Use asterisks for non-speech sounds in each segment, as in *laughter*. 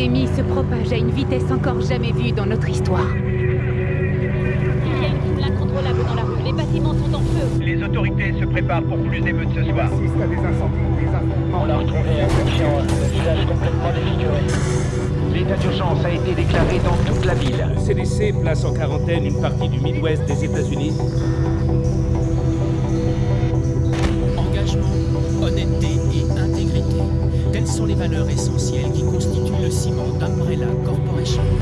l'épidémie se propage à une vitesse encore jamais vue dans notre histoire. Il y a une foule incontrôlable dans la rue. Les bâtiments sont en feu. Les autorités se préparent pour plus d'émeutes ce soir. assiste à des incendies, des affrontements. On a retrouvé un conscient, le visage complètement défiguré. L'état d'urgence a été déclaré dans toute la ville. Le CDC place en quarantaine une partie du Midwest des États-Unis. Engagement, honnêteté et intégrité. Telles sont les valeurs essentielles Corporation.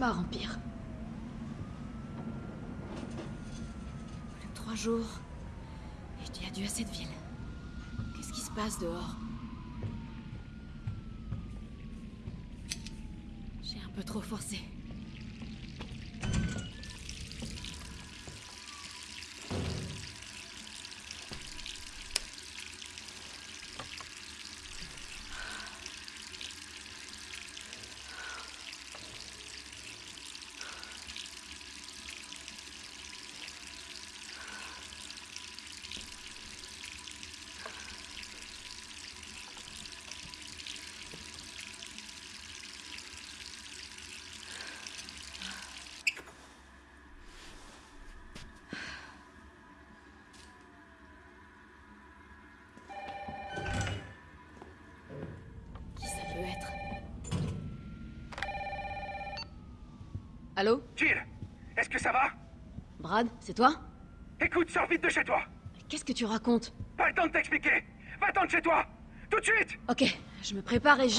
Les cauchemars empirent. Trois jours. Et je dis adieu à cette ville. Qu'est-ce qui se passe dehors? Allô Jill, est-ce que ça va Brad, c'est toi Écoute, sors vite de chez toi. Qu'est-ce que tu racontes Pas le temps de t'expliquer. Va-t'en de chez toi. Tout de suite. Ok, je me prépare et je...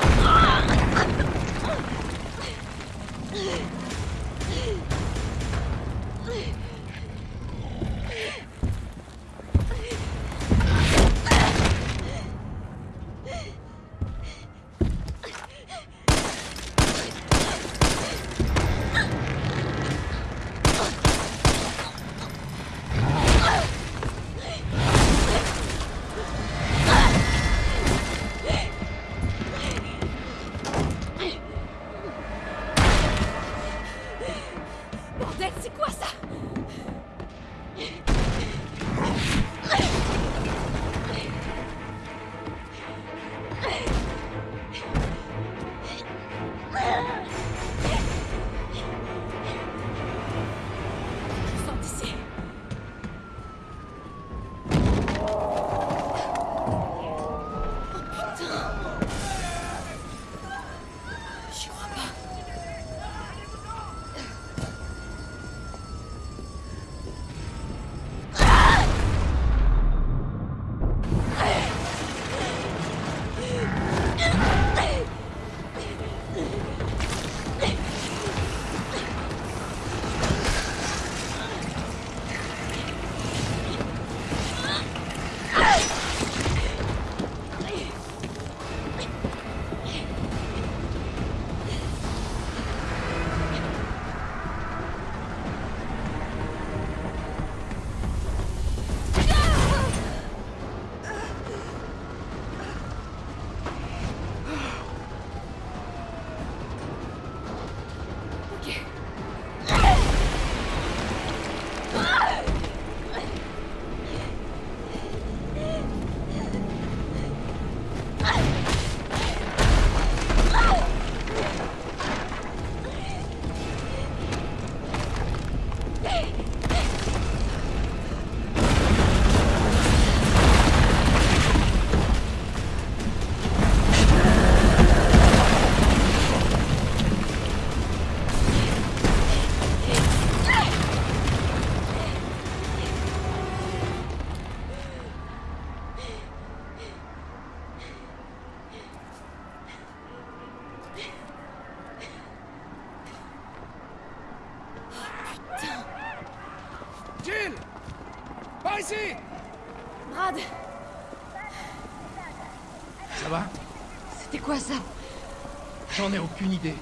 aucune idée.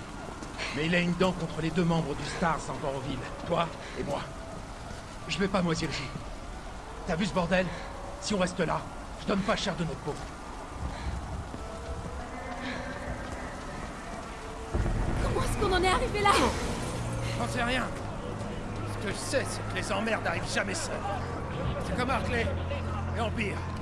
Mais il a une dent contre les deux membres du Stars encore en ville. Toi et moi. Je vais pas moisir le jus. T'as vu ce bordel? Si on reste là, je donne pas cher de notre peau. Comment est-ce qu'on en est arrivé là? J'en sais rien. Ce que je sais, c'est que les emmerdes n'arrivent jamais seuls. C'est comme Hartley et Empire. Hé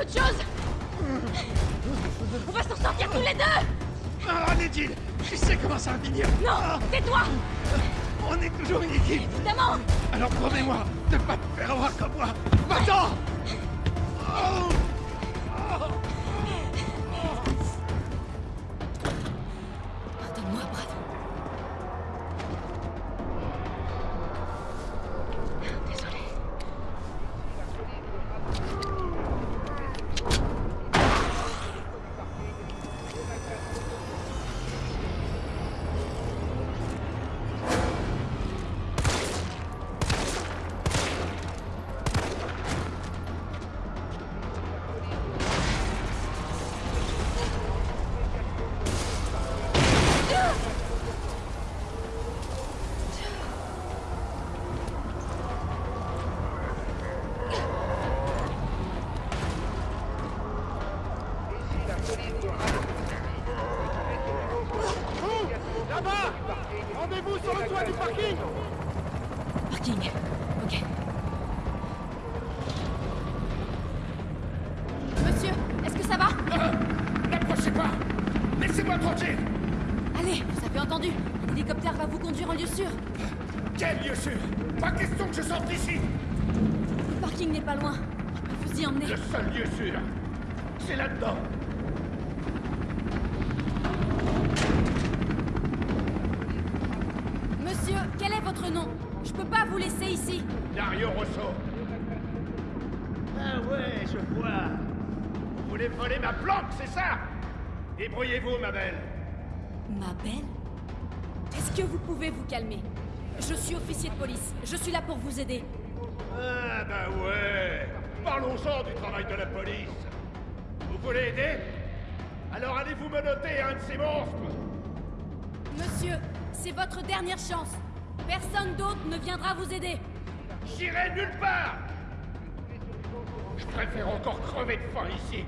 autre chose. On va s'en sortir tous les deux. Ah, Je sais comment ça va finir Non Tais-toi On est toujours une équipe. Évidemment. Alors promets-moi de pas te faire avoir comme moi. Va-t'en. Oh aider. Ah bah ouais. Parlons-en du travail de la police. Vous voulez aider? Alors allez-vous menotter un de ces monstres? Monsieur, c'est votre dernière chance. Personne d'autre ne viendra vous aider. J'irai nulle part Je préfère encore crever de faim ici,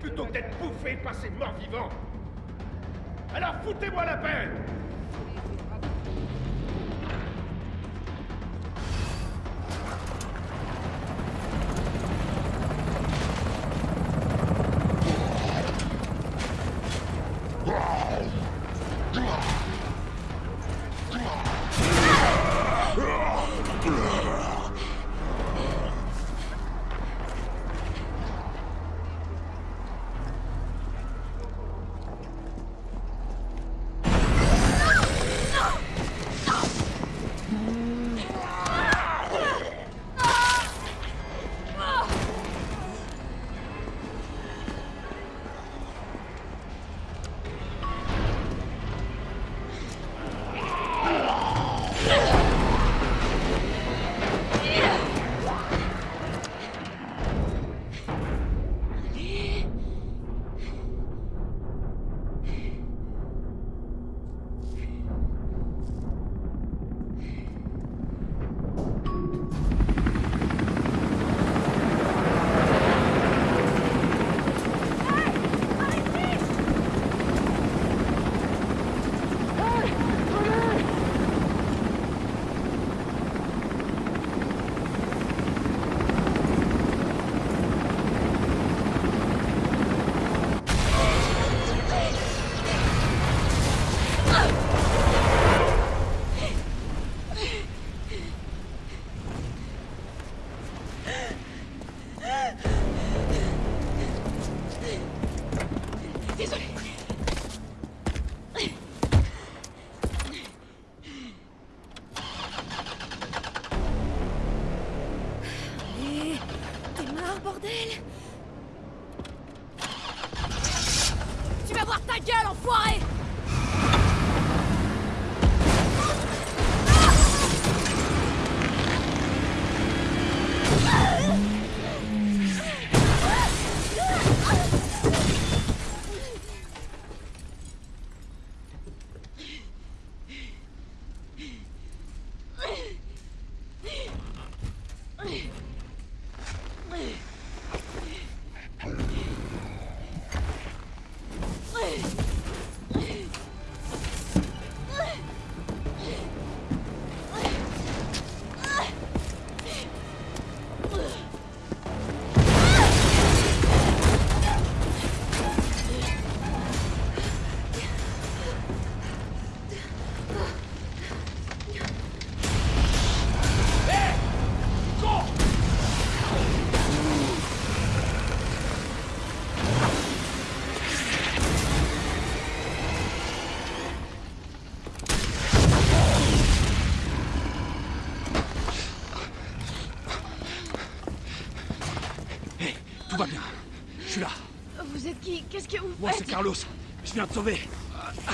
plutôt que d'être bouffé par ces morts vivants. Alors foutez-moi la paix Moi, c'est Carlos. Je viens te sauver. Ah,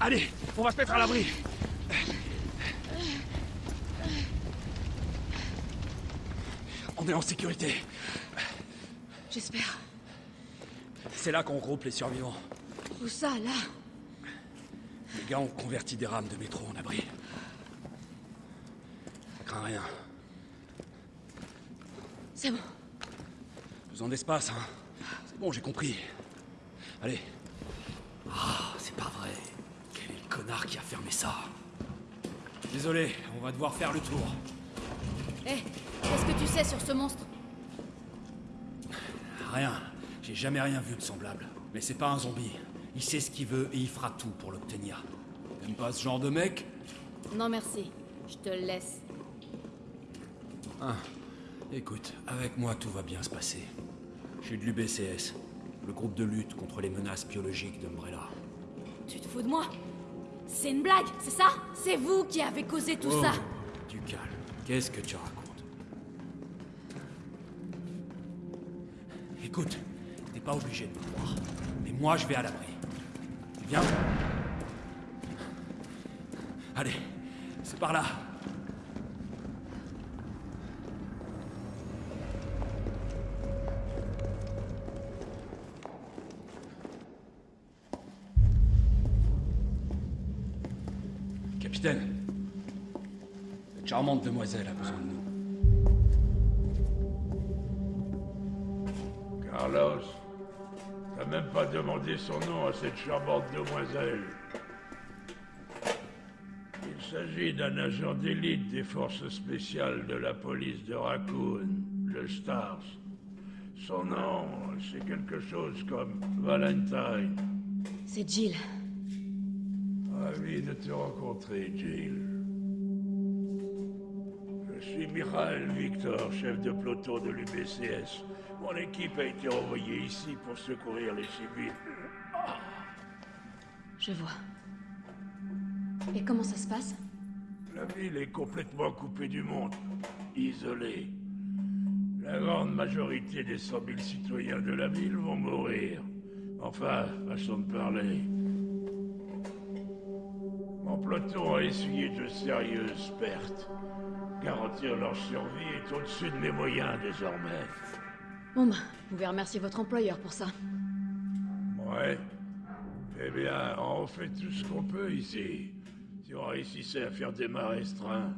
Allez, on va se mettre à l'abri. On est en sécurité. J'espère. C'est là qu'on regroupe les survivants. Où ça, là? Les gars ont converti des rames de métro en abri. Crains rien. C'est bon. Besoin d'espace, hein? C'est bon, j'ai compris. Allez. Ah, c'est pas vrai. Quel est le connard qui a fermé ça? Désolé, on va devoir faire le tour. Hé, qu'est-ce que tu sais sur ce monstre? Rien. J'ai jamais rien vu de semblable. Mais c'est pas un zombie. Il sait ce qu'il veut et il fera tout pour l'obtenir. T'aimes pas ce genre de mec? Non, merci. Je te le laisse. Ah. Écoute, avec moi tout va bien se passer. Je suis de l'UBCS, le groupe de lutte contre les menaces biologiques d'Umbrella. Tu te fous de moi? C'est une blague, c'est ça? C'est vous qui avez causé tout Oh, ça Du calme. Qu'est-ce que tu racontes? Écoute, t'es pas obligé de me croire. Mais moi, je vais à l'abri. Viens. Allez, c'est par là. Charmante demoiselle a besoin de nous. Carlos, t'as même pas demandé son nom à cette charmante demoiselle. Il s'agit d'un agent d'élite des forces spéciales de la police de Raccoon, le Stars. Son nom, c'est quelque chose comme Valentine. C'est Jill. Ravi de te rencontrer, Jill. Suis Victor, chef de peloton de l'UBCS. Mon équipe a été envoyée ici pour secourir les civils. Je vois. Et comment ça se passe? La ville est complètement coupée du monde, isolée. La grande majorité des 100 000 citoyens de la ville vont mourir. Enfin, façon de parler. Mon peloton a essuyé de sérieuses pertes. Garantir leur survie est au-dessus de mes moyens désormais. Bon bah, vous pouvez remercier votre employeur pour ça. Ouais. Eh bien, on fait tout ce qu'on peut ici. Si on réussissait à faire des mains restreints,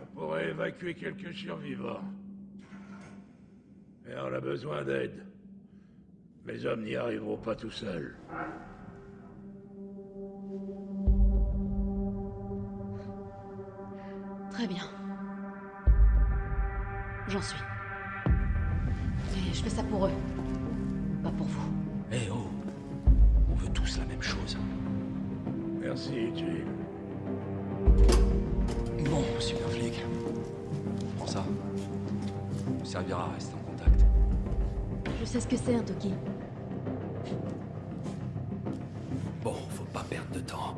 on pourrait évacuer quelques survivants. Mais on a besoin d'aide. Mes hommes n'y arriveront pas tout seuls. Très bien. J'en suis. Et je fais ça pour eux. Pas pour vous. Eh oh On veut tous la même chose. Merci, Jill. Bon, super flic. Prends ça. Ça nous servira à rester en contact. Je sais ce que c'est un Toki. Bon, faut pas perdre de temps.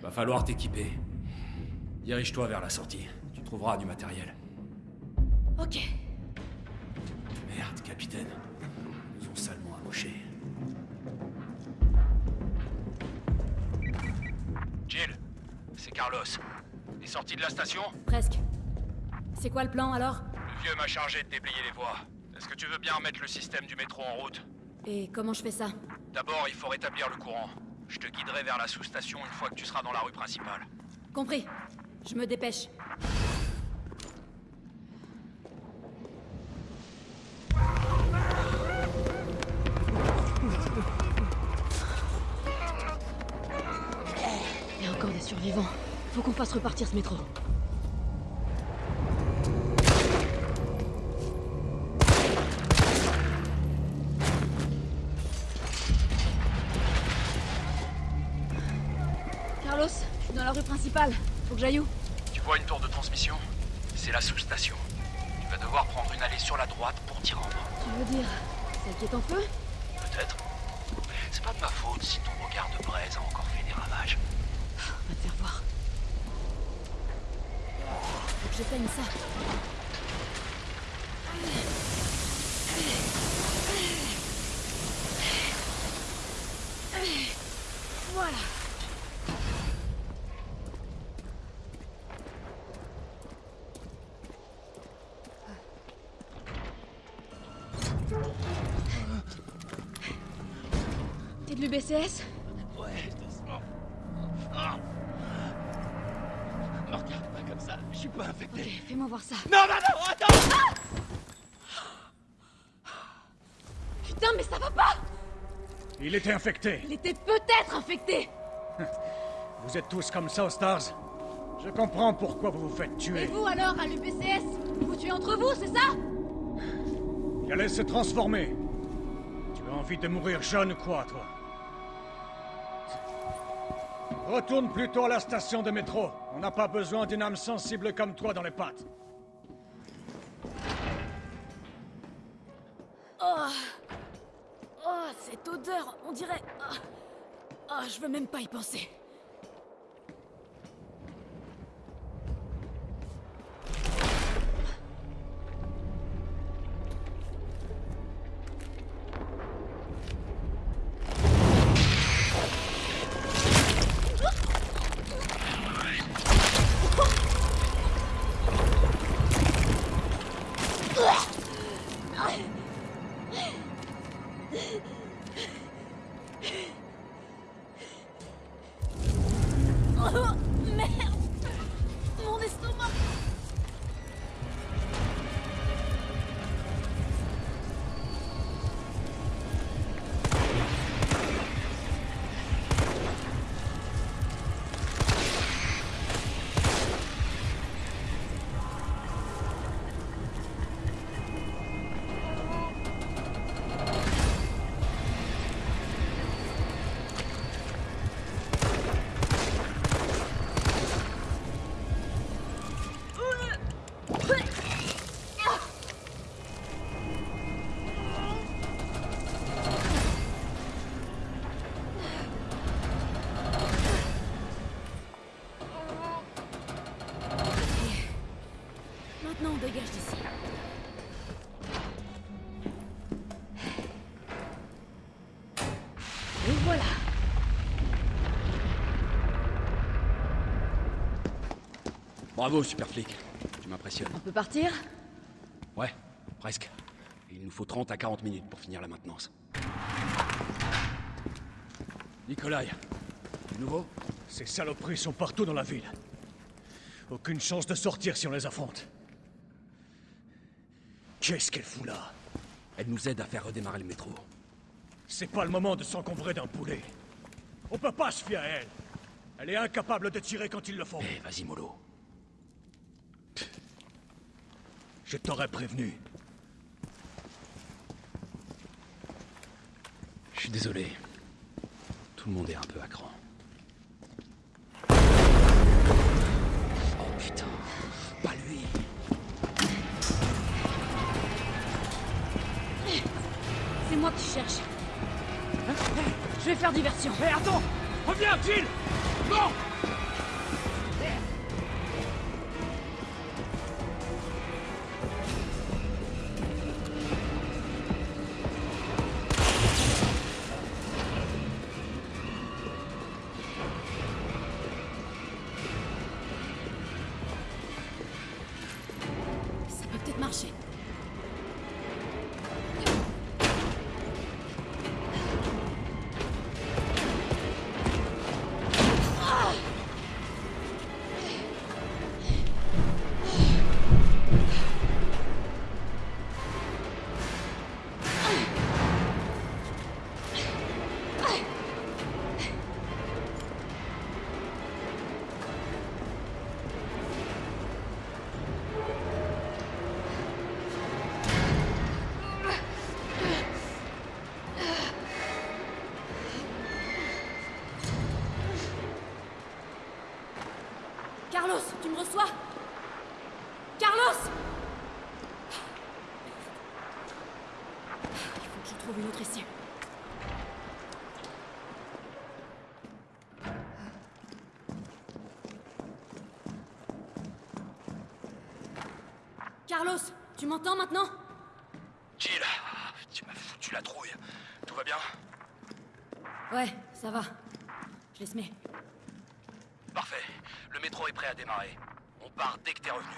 Va falloir t'équiper. Dirige-toi vers la sortie. Tu trouveras du matériel. Ok. Merde, capitaine. Ils nous ont salement amochés. Jill, c'est Carlos. T'es sorti de la station Presque. C'est quoi le plan alors? Le vieux m'a chargé de déblayer les voies. Est-ce que tu veux bien remettre le système du métro en route? Et comment je fais ça? D'abord, il faut rétablir le courant. Je te guiderai vers la sous-station une fois que tu seras dans la rue principale. Compris. Je me dépêche. Il y a encore des survivants. Faut qu'on fasse repartir ce métro. Carlos, je suis dans la rue principale. Que j'aille où Tu vois une tour de transmission? C'est la sous-station. Tu vas devoir prendre une allée sur la droite pour t'y rendre. Tu veux dire celle qui est en feu? Peut-être. C'est pas de ma faute si ton regard de braise a encore fait des ravages. On va te faire voir. Faut que j'éteigne ça. Voilà. T'es de l'UBCS Ouais, doucement. Ah. Me regarde pas comme ça, je suis pas infecté. Ok, fais-moi voir ça. Non, non, non, attends Putain, mais ça va pas Il était infecté. Il était peut-être infecté *laughs* Vous êtes tous comme ça aux Stars Je comprends pourquoi vous vous faites Et tuer. vous alors, à l'UBCS Vous tuez entre vous, c'est ça? Il allait se transformer. Tu as envie de mourir jeune ou quoi, toi? Retourne plutôt à la station de métro. On n'a pas besoin d'une âme sensible comme toi dans les pattes. Oh, cette odeur, on dirait... Oh, Oh, je veux même pas y penser. Bravo, super flic. Tu m'impressionnes. On peut partir? Ouais, presque. Il nous faut 30 à 40 minutes pour finir la maintenance. Nikolai, du nouveau? Ces saloperies sont partout dans la ville. Aucune chance de sortir si on les affronte. Qu'est-ce qu'elle fout là? Elle nous aide à faire redémarrer le métro. C'est pas le moment de s'encombrer d'un poulet. On peut pas se fier à elle. Elle est incapable de tirer quand il le faut. Eh, vas-y, mollo. Je t'aurais prévenu. Je suis désolé. Tout le monde est un peu à cran. Oh putain, pas lui. C'est moi que tu cherches. Je vais faire diversion. Hé, attends Reviens, Jill Non m'entends maintenant? Jill, tu m'as foutu la trouille. Tout va bien? Ouais, ça va. Je laisse mets. Parfait. Le métro est prêt à démarrer. On part dès que t'es revenu.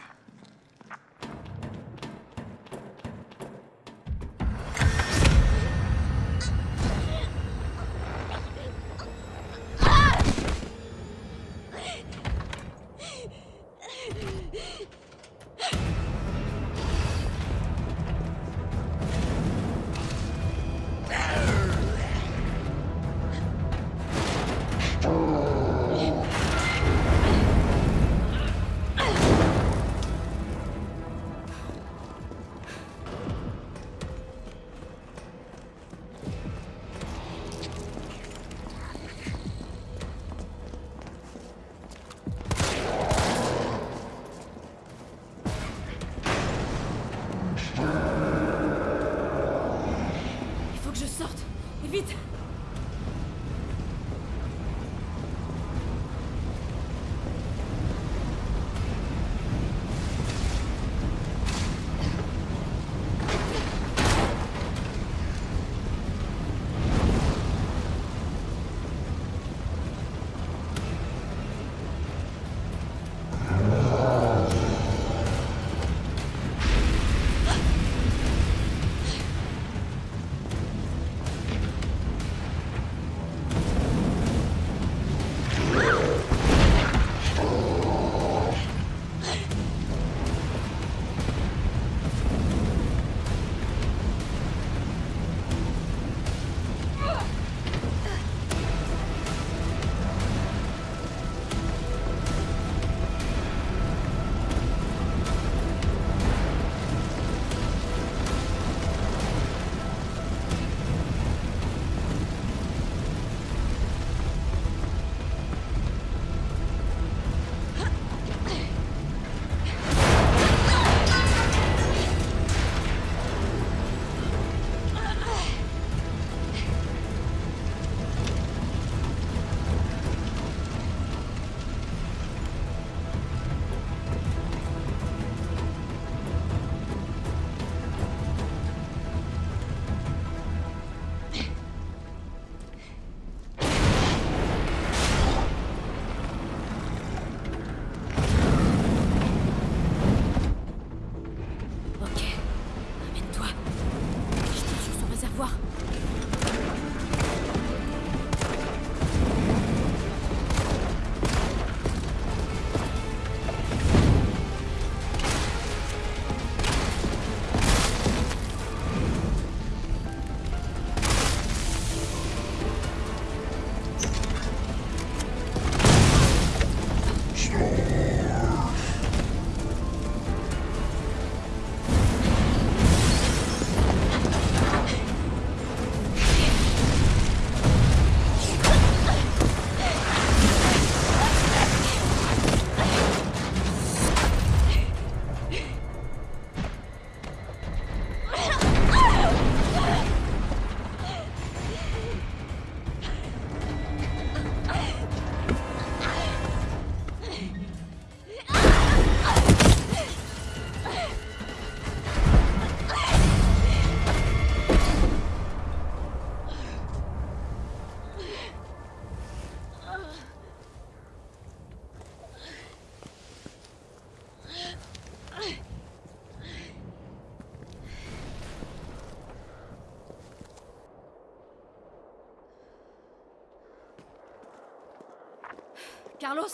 Carlos,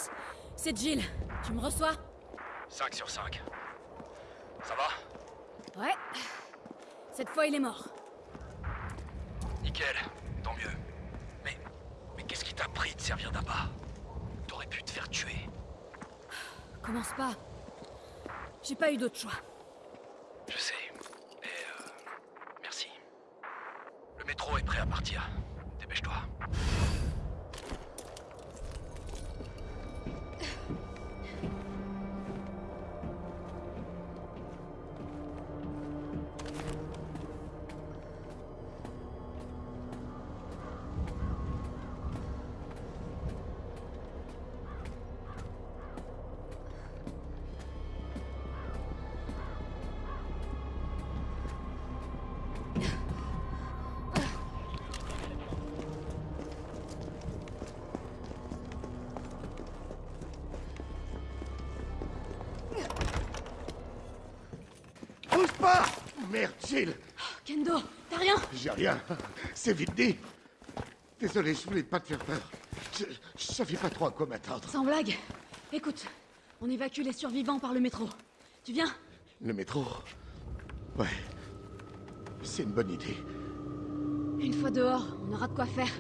c'est Jill. Tu me reçois? 5 sur 5. Ça va? Ouais. Cette fois, il est mort. Nickel, tant mieux. Mais. Mais qu'est-ce qui t'a pris de servir d'abat T'aurais pu te faire tuer. Commence pas. J'ai pas eu d'autre choix. Je sais. Et euh, merci. Le métro est prêt à partir. Dépêche-toi. Pas Merde, Jill Kendo, t'as rien J'ai rien. C'est vite dit. Désolé, je voulais pas te faire peur. Je, je savais pas trop à quoi m'attendre. Sans blague. Écoute, on évacue les survivants par le métro. Tu viens? Le métro? Ouais. C'est une bonne idée. Une fois dehors, on aura de quoi faire.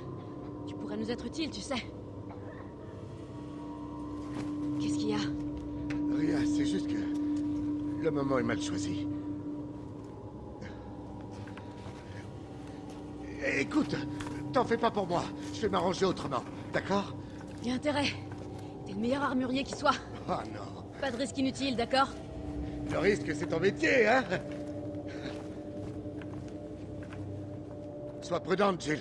Tu pourrais nous être utile, tu sais. Qu'est-ce qu'il y a? Rien, c'est juste que le moment est mal choisi. Écoute, t'en fais pas pour moi. Je vais m'arranger autrement, d'accord? Y a intérêt. T'es le meilleur armurier qui soit. Ah non. Pas de risque inutile, d'accord? Le risque, c'est ton métier, hein? Sois prudente, Jill.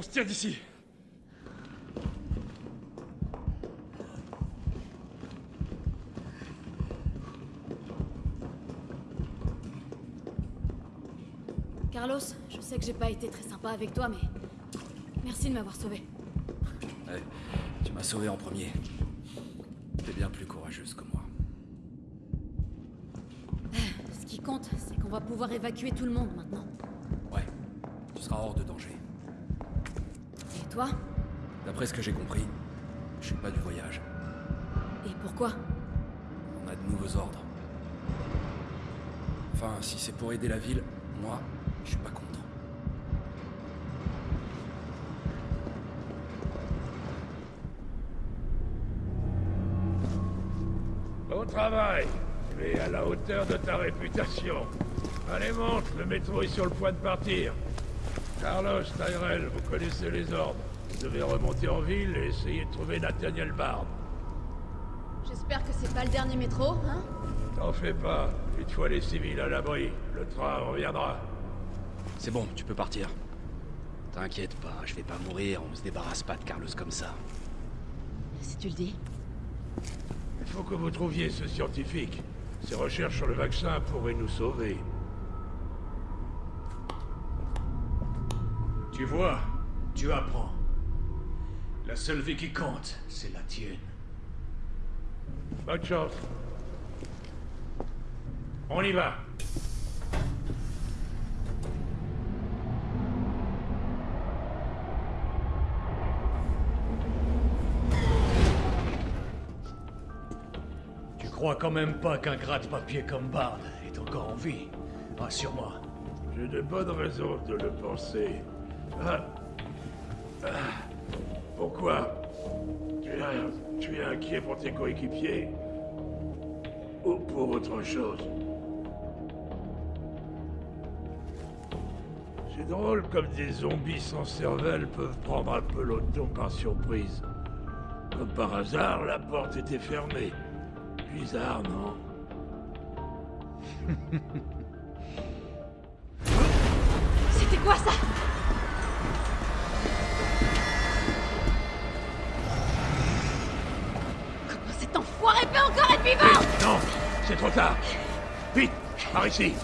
On se tire d'ici. Carlos, je sais que j'ai pas été très sympa avec toi, mais... Merci de m'avoir sauvé. Ouais, tu m'as sauvé en premier. T'es bien plus courageuse que moi. Ce qui compte, c'est qu'on On va pouvoir évacuer tout le monde maintenant. Ouais, tu seras hors de danger. Toi D'après ce que j'ai compris, je suis pas du voyage. Et pourquoi On a de nouveaux ordres. Enfin, si c'est pour aider la ville, moi, je suis pas contre. Bon travail Tu es à la hauteur de ta réputation. Allez, monte, le métro est sur le point de partir. Carlos, Tyrell, vous connaissez les ordres. Vous devez remonter en ville et essayer de trouver Nathaniel Bard. J'espère que c'est pas le dernier métro, hein? T'en fais pas. Une fois les civils à l'abri, le train reviendra. C'est bon, tu peux partir. T'inquiète pas, je vais pas mourir, on se débarrasse pas de Carlos comme ça. Si tu le dis. Il faut que vous trouviez ce scientifique. Ses recherches sur le vaccin pourraient nous sauver. Tu vois, tu apprends. La seule vie qui compte, c'est la tienne. Bonne chance. On y va. Tu crois quand même pas qu'un gratte-papier comme Bard est encore en vie? Rassure-moi. J'ai de bonnes raisons de le penser. Pourquoi tu es, tu es inquiet pour tes coéquipiers Ou pour autre chose C'est drôle comme des zombies sans cervelle peuvent prendre un peloton par surprise. Comme par hasard, la porte était fermée. Bizarre, non C'était quoi ça? Cet enfoiré peut encore être vivant Non C'est trop tard. Vite Par ici.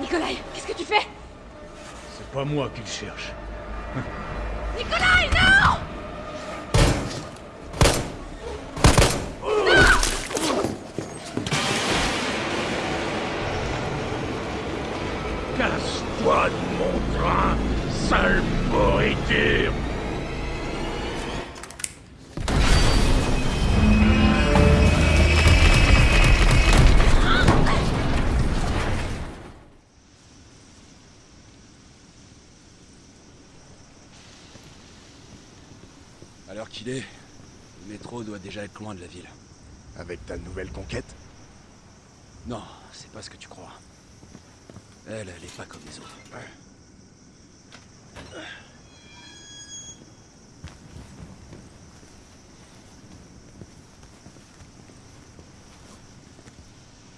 Nikolai, qu'est-ce que tu fais? C'est pas moi qui le cherche. Nikolai, non loin de la ville. Avec ta nouvelle conquête Non, c'est pas ce que tu crois. Elle, elle est pas comme les autres.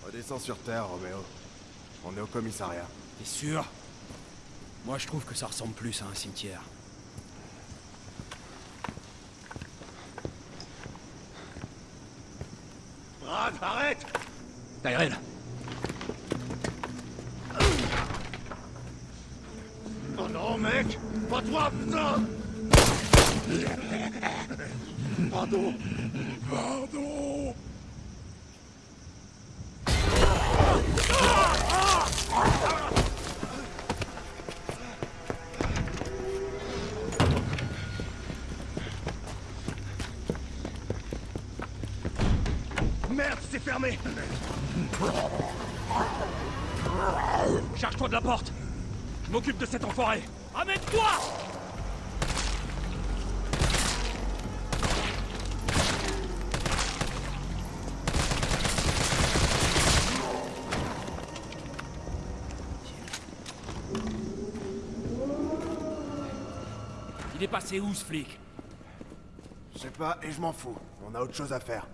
Redescends sur Terre, Roméo. On est au commissariat. T'es sûr? Moi, je trouve que ça ressemble plus à un cimetière. Brad, arrête Tyrell Oh Il est passé où, ce flic Je sais pas, et je m'en fous. On a autre chose à faire.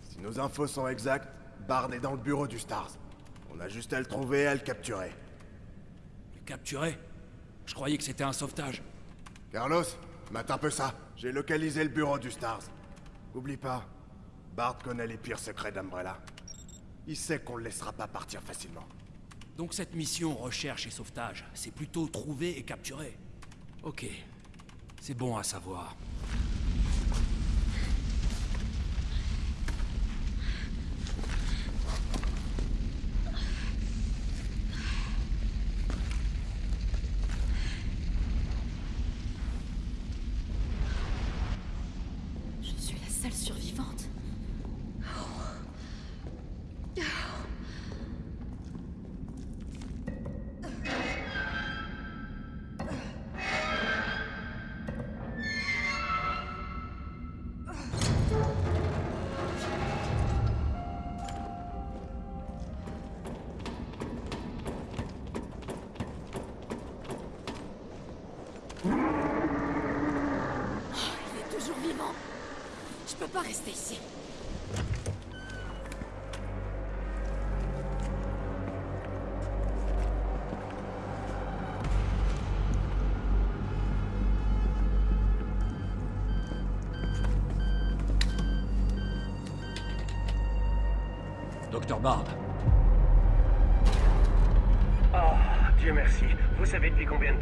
Si nos infos sont exactes, Bard est dans le bureau du Stars. On a juste à le trouver et à le capturer. Le capturer Je croyais que c'était un sauvetage. Carlos, mate un peu ça. J'ai localisé le bureau du Stars. Oublie pas, Bard connaît les pires secrets d'Umbrella. Il sait qu'on le laissera pas partir facilement. Donc cette mission recherche et sauvetage, c'est plutôt trouver et capturer. Ok. C'est bon à savoir.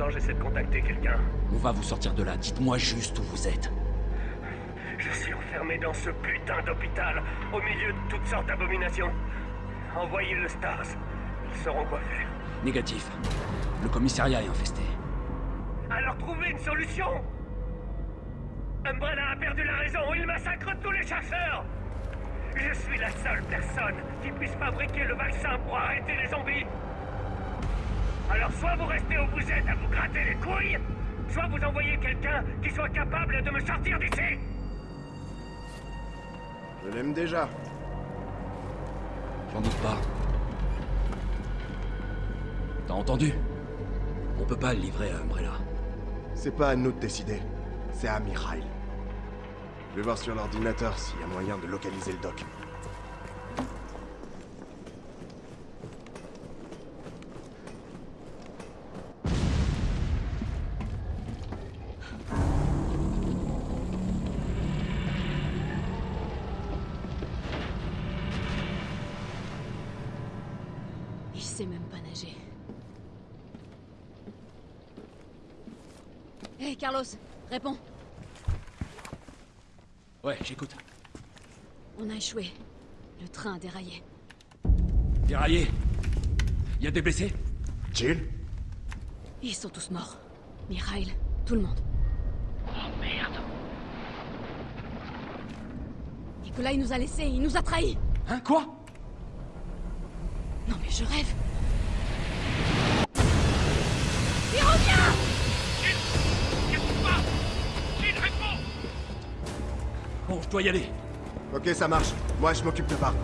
Temps j'essaie de contacter quelqu'un On va vous sortir de là. Dites-moi juste où vous êtes. Je suis enfermé dans ce putain d'hôpital, au milieu de toutes sortes d'abominations. Envoyez le Stars. Ils sauront quoi faire. Négatif. Le commissariat est infesté. Alors trouvez une solution Umbrella a perdu la raison, il massacre tous les chasseurs Je suis la seule personne qui puisse fabriquer le vaccin pour arrêter les zombies Alors soit vous restez où vous êtes à vous soit vous envoyez quelqu'un qui soit capable de me sortir d'ici Je l'aime déjà. J'en doute pas. T'as entendu? On peut pas le livrer à Umbrella. C'est pas à nous de décider. C'est à Mikhail. Je vais voir sur l'ordinateur s'il y a moyen de localiser le doc. Il sait même pas nager. Hé, Carlos, réponds. Ouais, j'écoute. On a échoué. Le train a déraillé. Déraillé Y a des blessés? Jill? Ils sont tous morts. Mikhail, tout le monde. Oh merde Nikolai nous a laissés, il nous a trahis. Hein, quoi? Non mais je rêve. Il revient Bon, je dois y aller. Ok, ça marche. Moi, je m'occupe de Bart.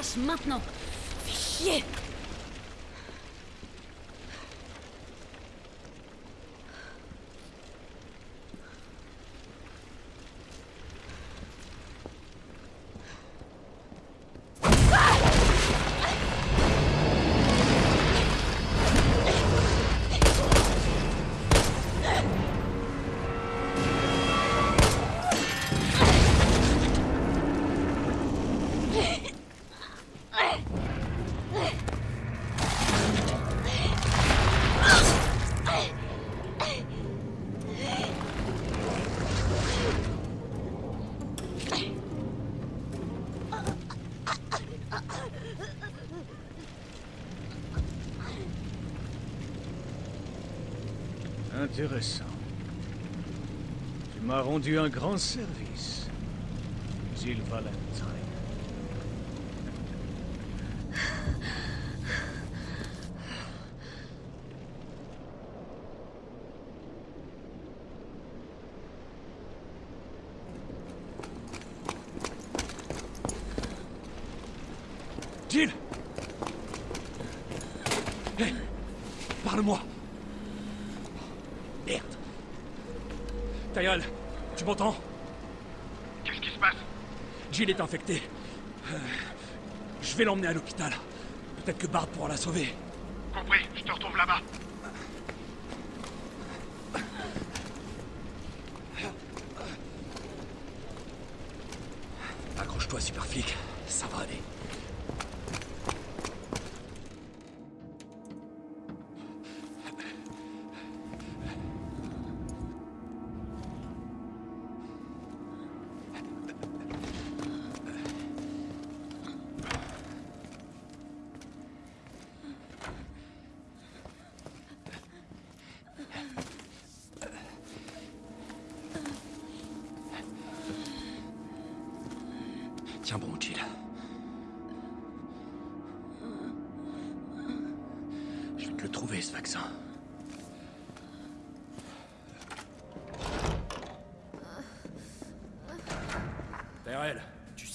Que ce truc me lâche maintenant. Intéressant. Tu m'as rendu un grand service. Jill Valentine. Jill Hé Parle-moi Merde Tyrell, tu m'entends? Qu'est-ce qui se passe? Jill est infectée. Euh, je vais l'emmener à l'hôpital. Peut-être que Bart pourra la sauver. Compris, je te retrouve là-bas.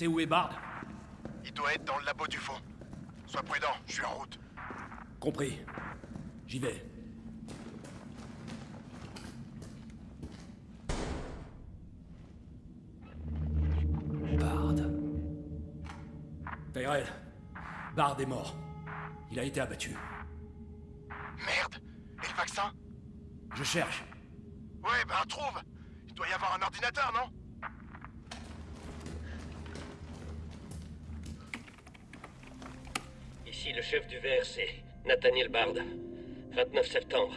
Sais où est Bard Il doit être dans le labo du fond. Sois prudent, je suis en route. Compris. J'y vais. Bard. Tyrell, Bard est mort. Il a été abattu. Merde Et le vaccin? Je cherche. Ouais, ben trouve Il doit y avoir un ordinateur, non Ici le VRC, Nathaniel Bard. 29 septembre,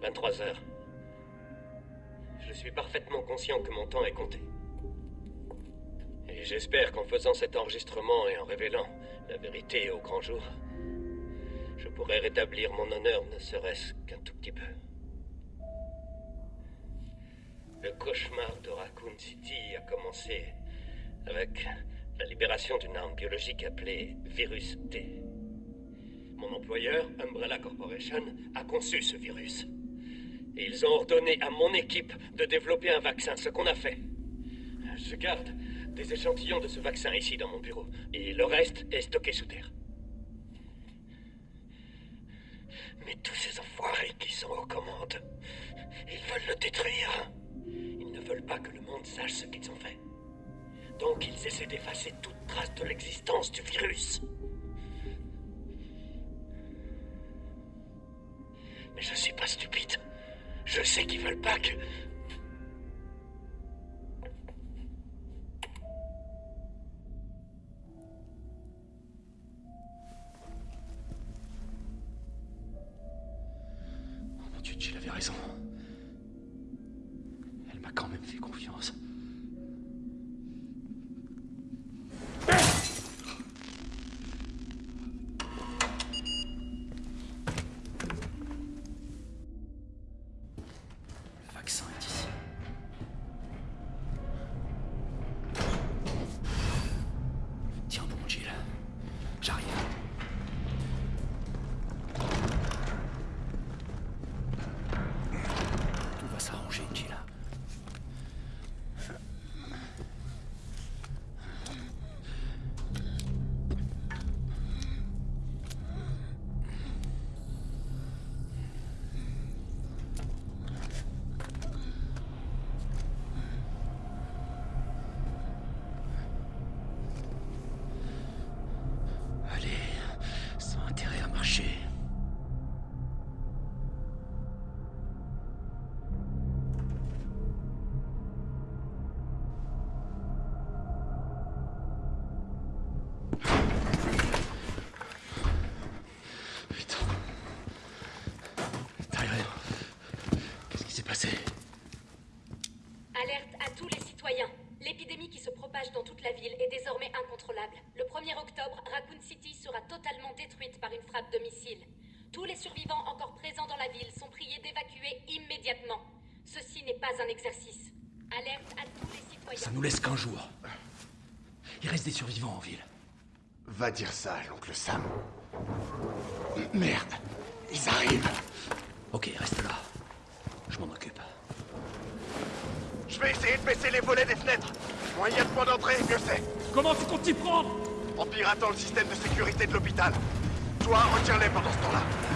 23 heures. Je suis parfaitement conscient que mon temps est compté. Et j'espère qu'en faisant cet enregistrement et en révélant la vérité au grand jour, je pourrai rétablir mon honneur ne serait-ce qu'un tout petit peu. Le cauchemar de Raccoon City a commencé avec la libération d'une arme biologique appelée Virus T. Mon employeur, Umbrella Corporation, a conçu ce virus. Et ils ont ordonné à mon équipe de développer un vaccin, ce qu'on a fait. Je garde des échantillons de ce vaccin ici dans mon bureau, et le reste est stocké sous terre. Mais tous ces enfoirés qui sont aux commandes, ils veulent le détruire. Ils ne veulent pas que le monde sache ce qu'ils ont fait. Donc ils essaient d'effacer toute trace de l'existence du virus. Mais je suis pas stupide. Je sais qu'ils veulent pas que... Raccoon City sera totalement détruite par une frappe de missile. Tous les survivants encore présents dans la ville sont priés d'évacuer immédiatement. Ceci n'est pas un exercice. Alerte à tous les citoyens. Ça nous laisse qu'un jour. Il reste des survivants en ville. Va dire ça à l'oncle Sam. Merde, ils arrivent. Ok, reste là. Je m'en occupe. Je vais essayer de baisser les volets des fenêtres. Moins il y a de points d'entrée, mieux c'est. Comment tu comptes t'y prendre? En piratant le système de sécurité de l'hôpital. Toi, retiens-les pendant ce temps-là.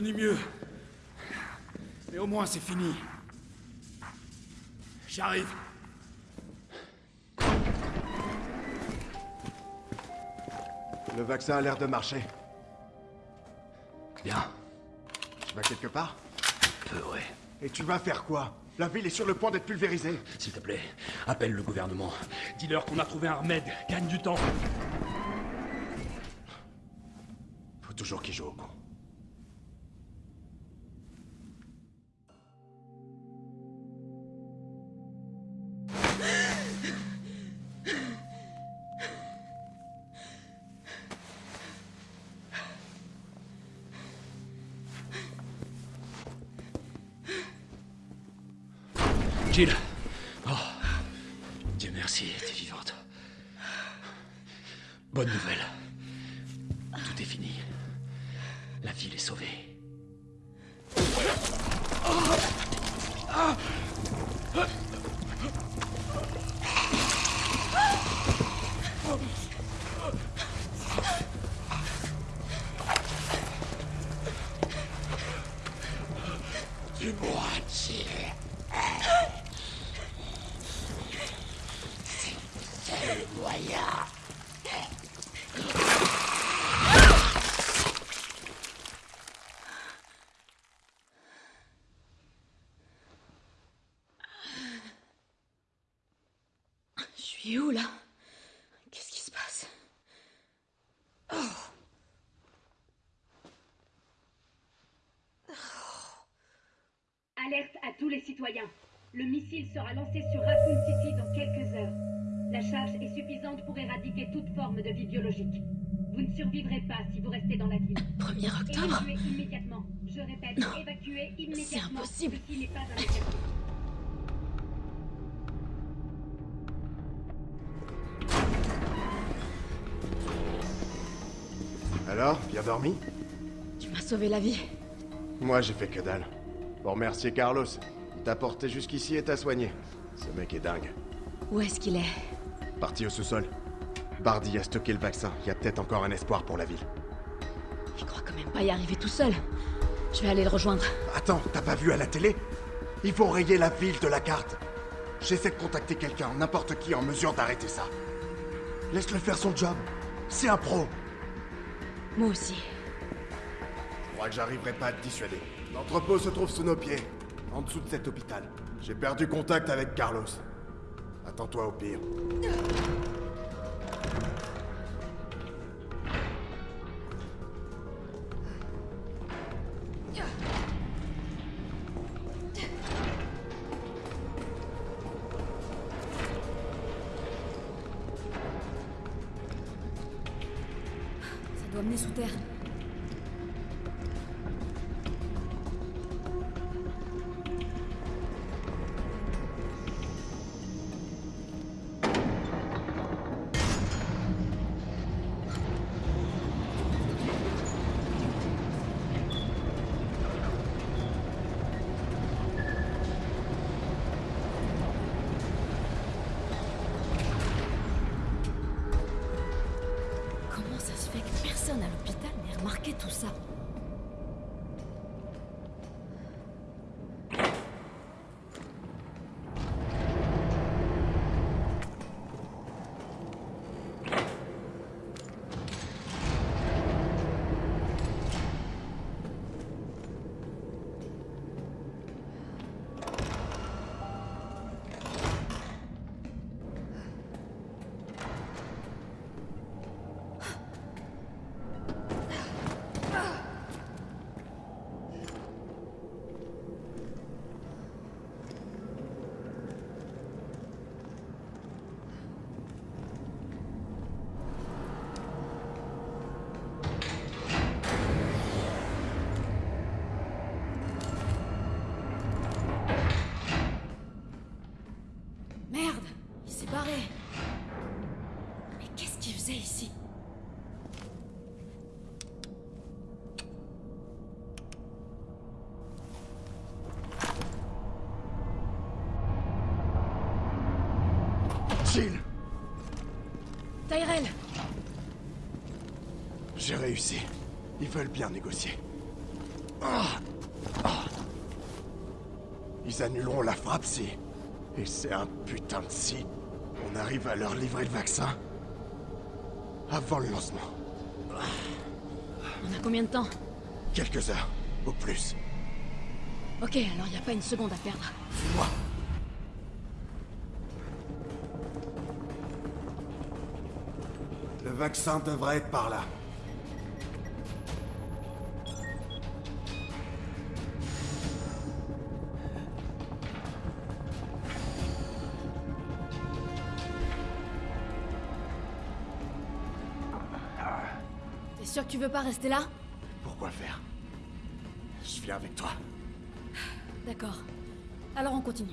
Connu mieux. Mais au moins c'est fini. J'arrive. Le vaccin a l'air de marcher. Bien. Tu vas quelque part? Peu, ouais. Et tu vas faire quoi? La ville est sur le point d'être pulvérisée. S'il te plaît, appelle le gouvernement. Dis-leur qu'on a trouvé un remède. Gagne du temps. Faut toujours qu'il joue au con. Citoyens. Le missile sera lancé sur Raccoon City dans quelques heures. La charge est suffisante pour éradiquer toute forme de vie biologique. Vous ne survivrez pas si vous restez dans la ville. 1er octobre Évacuez immédiatement. Je répète, évacuez immédiatement. impossible. Ceci n'est pas un exercice. Alors, bien dormi? Tu m'as sauvé la vie. Moi, j'ai fait que dalle. Pour remercier Carlos. Il t'a porté jusqu'ici et t'a soigné. Ce mec est dingue. Où est-ce qu'il est? Parti au sous-sol. Bardi a stocké le vaccin. Il y a peut-être encore un espoir pour la ville. Il croit quand même pas y arriver tout seul. Je vais aller le rejoindre. Attends, t'as pas vu à la télé? Ils vont rayer la ville de la carte. J'essaie de contacter quelqu'un, n'importe qui en mesure d'arrêter ça. Laisse-le faire son job. C'est un pro. Moi aussi. Je crois que j'arriverai pas à te dissuader. L'entrepôt se trouve sous nos pieds, en dessous de cet hôpital. J'ai perdu contact avec Carlos. Attends-toi au pire. Ça doit mener sous terre. Jill Tyrell J'ai réussi. Ils veulent bien négocier. Ah. Ah. Ils annuleront la frappe si... Et c'est un putain de si... On arrive à leur livrer le vaccin. Avant le lancement. On a combien de temps Quelques heures, au plus. Ok, alors y a pas une seconde à perdre. Suis-moi. Vaccin devrait être par là. T'es sûr que tu veux pas rester là? Pourquoi faire? Je viens avec toi. D'accord. Alors on continue.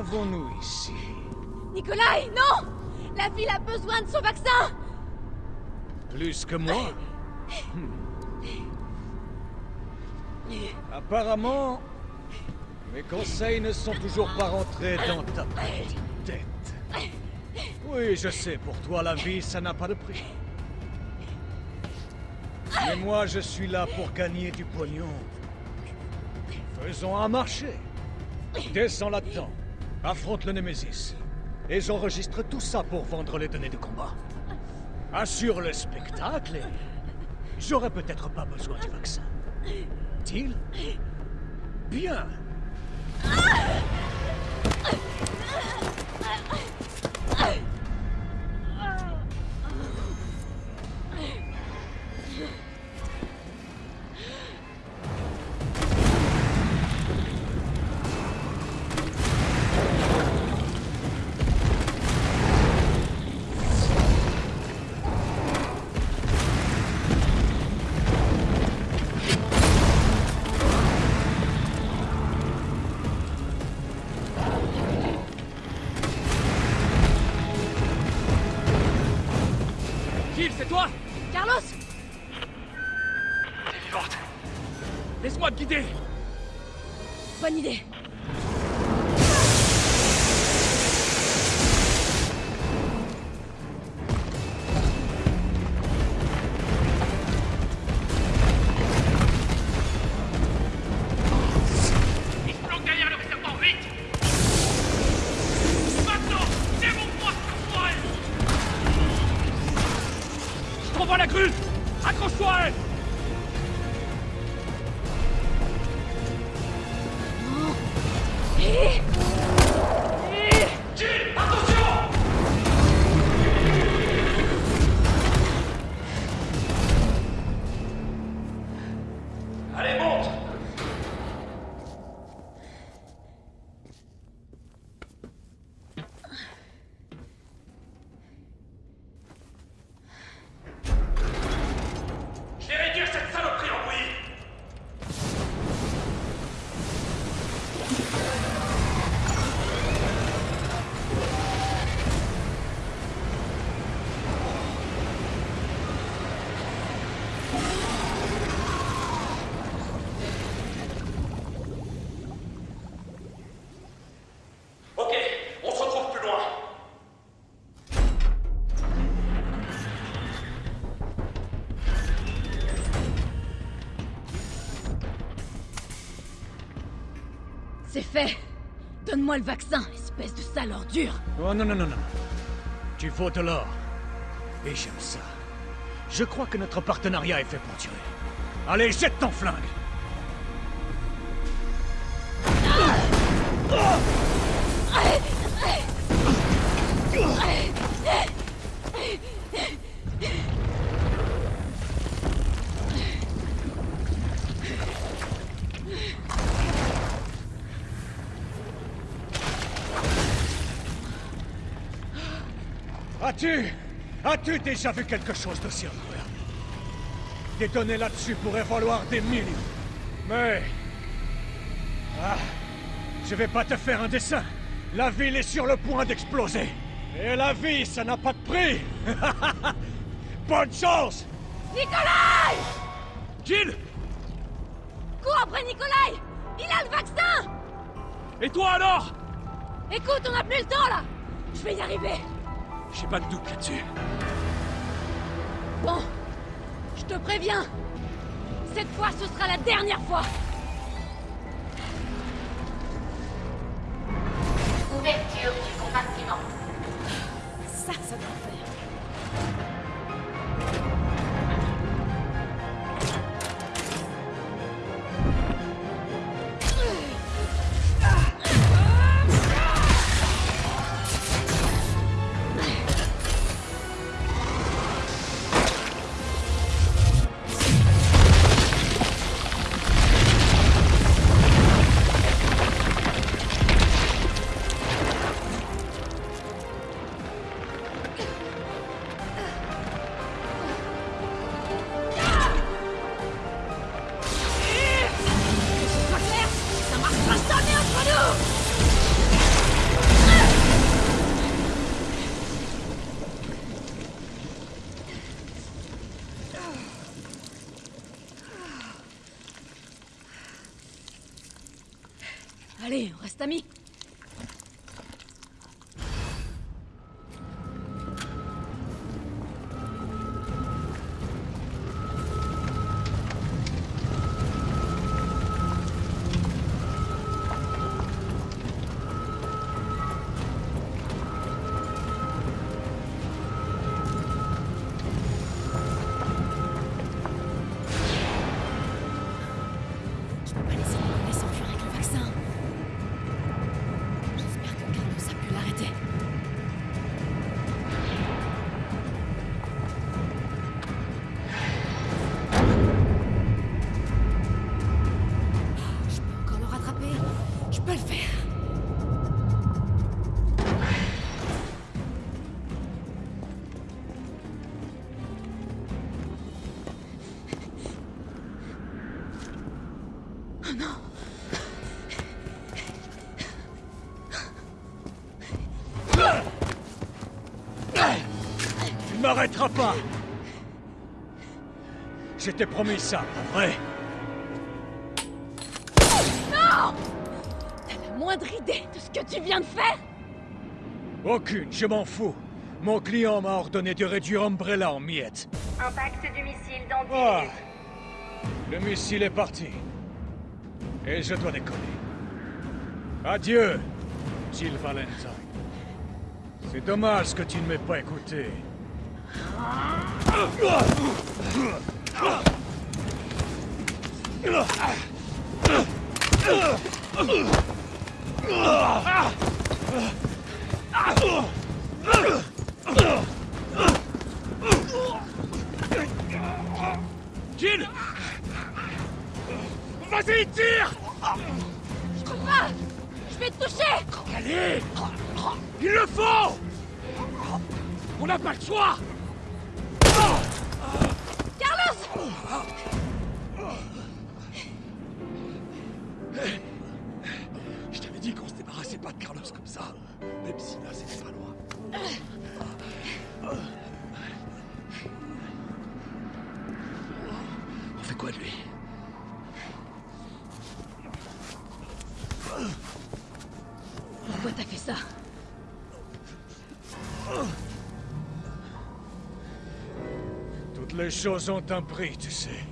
Qu'avons-nous ici? Nikolai, non La ville a besoin de son vaccin Plus que moi? Hmm. Apparemment, Mes conseils ne sont toujours pas rentrés dans ta petite tête. Oui, je sais, pour toi, la vie, ça n'a pas de prix. Mais moi, je suis là pour gagner du pognon. Faisons un marché. Descends là-dedans. Affronte le Némésis. Et j'enregistre tout ça pour vendre les données de combat. Assure le spectacle et... J'aurai peut-être pas besoin du vaccin. Deal Bien. Fait Donne-moi le vaccin, espèce de sale ordure Oh non, non, non, non. Tu faut de l'or. Et j'aime ça. Je crois que notre partenariat est fait pour durer. Allez, jette ton flingue As-tu déjà vu quelque chose d'aussi incroyable? Des données là-dessus pourraient valoir des millions. Mais... Ah... Je vais pas te faire un dessin. La ville est sur le point d'exploser. Et la vie, ça n'a pas de prix. *laughs* Bonne chance! Nikolai! Jill! Cours après Nikolai! Il a le vaccin! Et toi alors? Écoute, on n'a plus le temps là! Je vais y arriver! J'ai pas de doute là-dessus. Je te préviens. Cette fois, ce sera la dernière fois M'arrêteras pas Je t'ai promis ça, pas vrai Non T'as la moindre idée de ce que tu viens de faire? Aucune, je m'en fous. Mon client m'a ordonné de réduire Umbrella en miettes. Impact du missile dans 10 Ah. minutes. Le missile est parti. Et je dois décoller. Adieu, Jill Valentine. C'est dommage que tu ne m'aies pas écouté. Jill Vas-y, tire! Je peux pas! Je vais te toucher! Allez! Il le faut! On n'a pas le choix Carlos Je t'avais dit qu'on se débarrassait pas de Carlos comme ça. Même si là, c'était pas loin. On fait quoi de lui? Choses ont un prix, tu sais.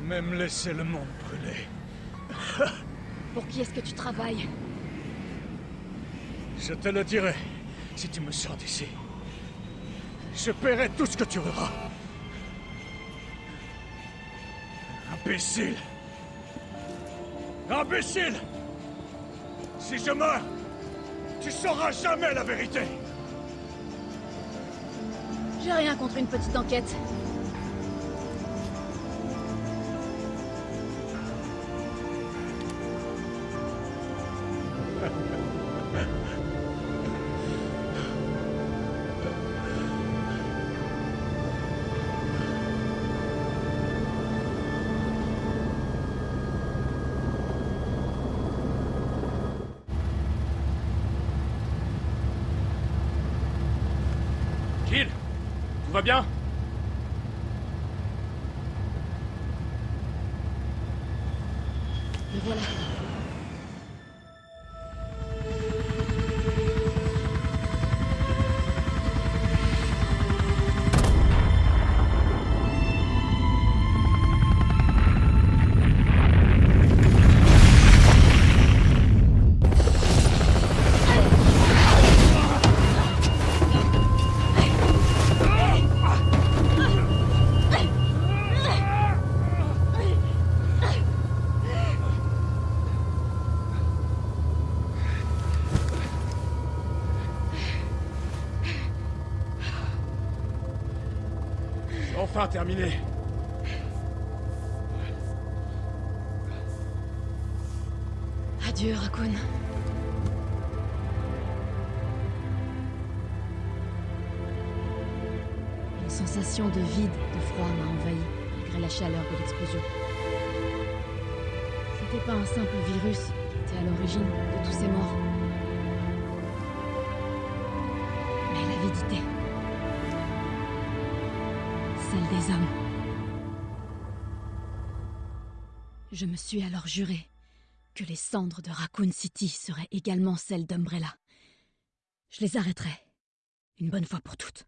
Même laisser le monde brûler. *laughs* Pour qui est-ce que tu travailles? Je te le dirai si tu me sors d'ici. Je paierai tout ce que tu auras. Imbécile Imbécile Si je meurs, tu sauras jamais la vérité J'ai rien contre une petite enquête. Bien Me voilà. Terminé Adieu, Raccoon. Une sensation de vide, de froid m'a envahi, malgré la chaleur de l'explosion. C'était pas un simple virus qui était à l'origine de tous ces morts. Je me suis alors juré que les cendres de Raccoon City seraient également celles d'Umbrella. Je les arrêterai, une bonne fois pour toutes.